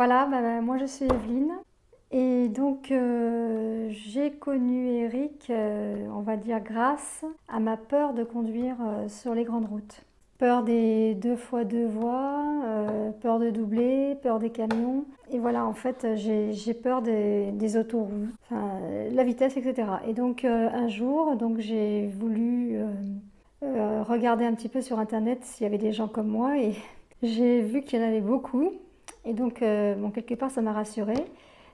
Voilà, bah, bah, moi je suis Evelyne. Et donc euh, j'ai connu Eric, euh, on va dire grâce à ma peur de conduire euh, sur les grandes routes. Peur des deux fois deux voies, peur de doubler, peur des camions. Et voilà, en fait, j'ai peur des, des autoroutes, la vitesse, etc. Et donc un jour, donc j'ai voulu regarder un petit peu sur Internet s'il y avait des gens comme moi et j'ai vu qu'il y en avait beaucoup. Et donc, bon, quelque part, ça m'a rassurée.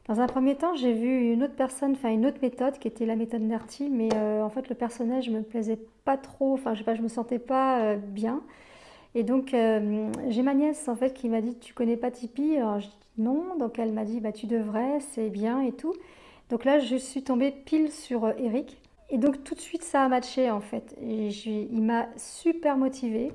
Dans un premier temps, j'ai vu une autre personne, enfin une autre méthode qui était la méthode Nerti, mais euh, en fait le personnage me plaisait pas trop, enfin je sais pas, je me sentais pas euh, bien. Et donc euh, j'ai ma nièce en fait qui m'a dit tu connais pas Tipeee? Alors je dis non, donc elle m'a dit bah tu devrais, c'est bien et tout. Donc là je suis tombée pile sur Eric. Et donc tout de suite ça a matché en fait. Il m'a super motivée.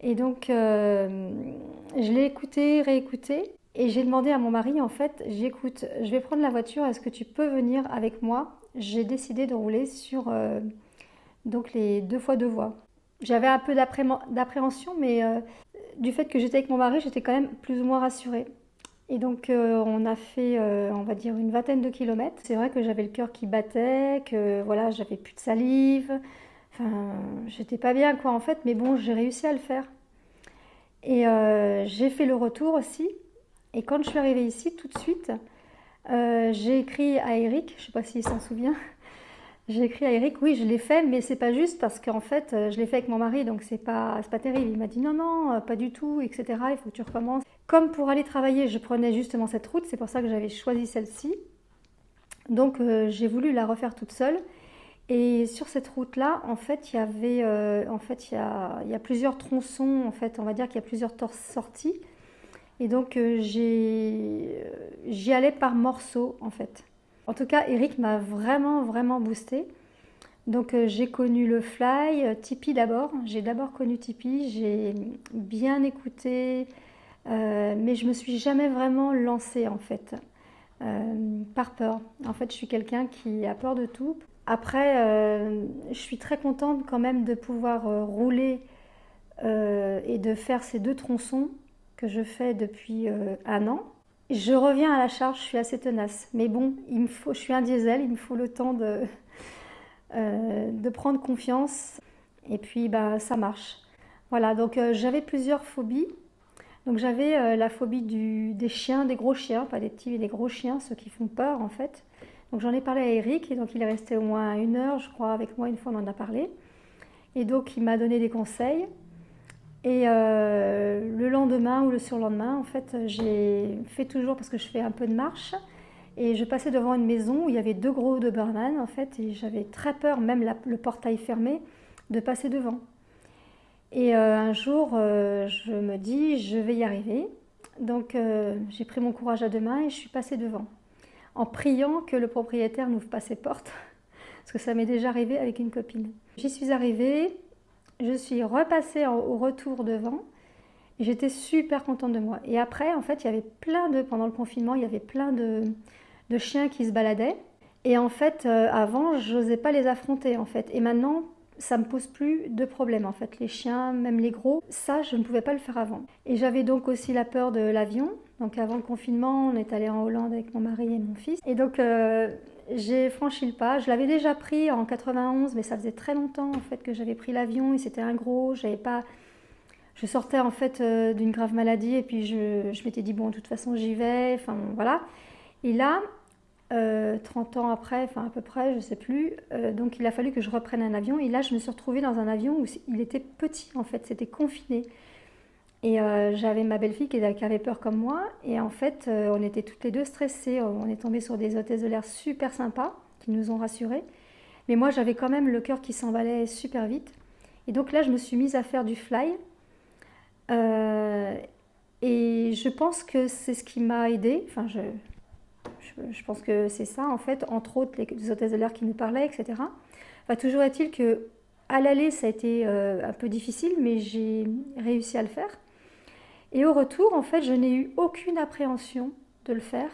Et donc je l'ai écouté, réécouté. Et j'ai demandé à mon mari, en fait, j'écoute, je vais prendre la voiture, est-ce que tu peux venir avec moi? J'ai décidé de rouler sur euh, donc les deux fois deux voies. J'avais un peu d'appréhension, mais euh, du fait que j'étais avec mon mari, j'étais quand même plus ou moins rassurée. Et donc euh, on a fait, on va dire, une vingtaine de kilomètres. C'est vrai que j'avais le cœur qui battait, que voilà, j'avais plus de salive. J'étais pas bien quoi en fait, mais bon, j'ai réussi à le faire. Et j'ai fait le retour aussi. Et quand je suis arrivée ici, tout de suite, euh, j'ai écrit à Eric, je sais pas s'il s'en souvient, j'ai écrit à Eric, oui, je l'ai fait, mais c'est pas juste parce qu'en fait, euh, je l'ai fait avec mon mari, donc c'est pas, pas terrible. Il m'a dit non, non, euh, pas du tout, etc. Il faut que tu recommences. Comme pour aller travailler, je prenais justement cette route, c'est pour ça que j'avais choisi celle-ci. Donc j'ai voulu la refaire toute seule. Et sur cette route-là, en fait, il y avait, en fait, il y a, plusieurs tronçons. En fait, on va dire qu'il y a plusieurs sorties. Et donc euh, euh, j'y allais par morceaux en fait. En tout cas, Eric m'a vraiment vraiment boosté. Donc euh, j'ai connu le fly, Tipeee d'abord. J'ai d'abord connu Tipeee, j'ai bien écouté, mais je me suis jamais vraiment lancée en fait, par peur. En fait, je suis quelqu'un qui a peur de tout. Après, je suis très contente quand même de pouvoir rouler et de faire ces deux tronçons que je fais depuis euh, un an. Je reviens à la charge, je suis assez tenace. Mais bon, il me faut, je suis un diesel, il me faut le temps de, euh, prendre confiance. Et puis, bah, ça marche. Voilà, donc euh, j'avais plusieurs phobies. Donc j'avais la phobie des chiens, des gros chiens, pas des petits, mais des gros chiens, ceux qui font peur en fait. Donc j'en ai parlé à Eric, et donc il est resté au moins une heure, je crois, avec moi, une fois on en a parlé. Et donc il m'a donné des conseils. Et euh, le lendemain ou le surlendemain, en fait, j'ai fait toujours parce que je fais un peu de marche. Et je passais devant une maison où il y avait deux gros Doberman, en fait, et j'avais très peur, même le portail fermé, de passer devant. Et euh, un jour, euh, je me dis, je vais y arriver. Donc, j'ai pris mon courage à deux mains et je suis passée devant, en priant que le propriétaire n'ouvre pas ses portes, parce que ça m'est déjà arrivé avec une copine. J'y suis arrivée, je suis repassée au retour devant. J'étais super contente de moi. Et après, en fait, il y avait plein de, pendant le confinement, il y avait plein de, chiens qui se baladaient. Et en fait, euh, avant, je n'osais pas les affronter, en fait. Et maintenant, ça me pose plus de problème, en fait. Les chiens, même les gros, ça, je ne pouvais pas le faire avant. Et j'avais donc aussi la peur de l'avion. Donc avant le confinement, on est allé en Hollande avec mon mari et mon fils. Et donc, euh, j'ai franchi le pas. Je l'avais déjà pris en 91, mais ça faisait très longtemps en fait que j'avais pris l'avion et c'était un gros. J'avais pas. Je sortais en fait euh, d'une grave maladie et puis je, je m'étais dit bon de toute façon j'y vais. Enfin voilà. Et là, 30 euh, ans après, enfin à peu près, je sais plus. Euh, donc il a fallu que je reprenne un avion et là je me suis retrouvée dans un avion où il était petit en fait, c'était confiné. Et euh, j'avais ma belle-fille qui, avait peur comme moi. Et en fait, on était toutes les deux stressées. On est tombé sur des hôtesses de l'air super sympas qui nous ont rassurés. Mais moi, j'avais quand même le cœur qui s'emballait super vite. Et donc là, je me suis mise à faire du fly. Et je pense que c'est ce qui m'a aidée. Enfin, je, je, pense que c'est ça, en fait. Entre autres, les, hôtesses de l'air qui nous parlaient, etc. Toujours est-il que à l'aller, ça a été un peu difficile, mais j'ai réussi à le faire. Et au retour, en fait, je n'ai eu aucune appréhension de le faire.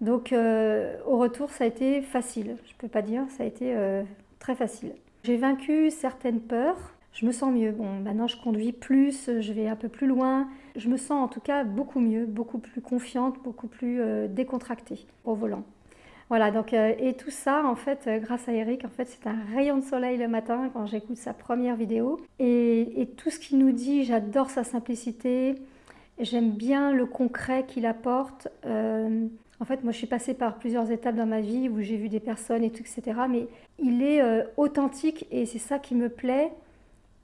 Donc euh, au retour, ça a été facile. Je ne peux pas dire, ça a été euh, très facile. J'ai vaincu certaines peurs. Je me sens mieux. Bon, maintenant je conduis plus, je vais un peu plus loin. Je me sens en tout cas beaucoup mieux, beaucoup plus confiante, beaucoup plus euh, décontractée au volant. Voilà, donc, euh, et tout ça, en fait, euh, grâce à Eric, en fait, c'est un rayon de soleil le matin quand j'écoute sa première vidéo. Et, tout ce qu'il nous dit, j'adore sa simplicité, j'aime bien le concret qu'il apporte. En fait, moi, je suis passée par plusieurs étapes dans ma vie où j'ai vu des personnes et tout, etc. Mais il est authentique et c'est ça qui me plaît.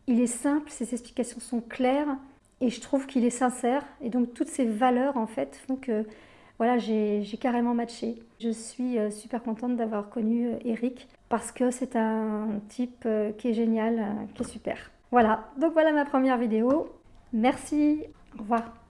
Il est simple, ses explications sont claires et je trouve qu'il est sincère. Et donc, toutes ces valeurs, en fait, font que voilà, j'ai carrément matché. Je suis euh, super contente d'avoir connu euh, Eric parce que c'est un type euh, qui est génial, qui est super. Voilà, donc voilà ma première vidéo. Merci, au revoir.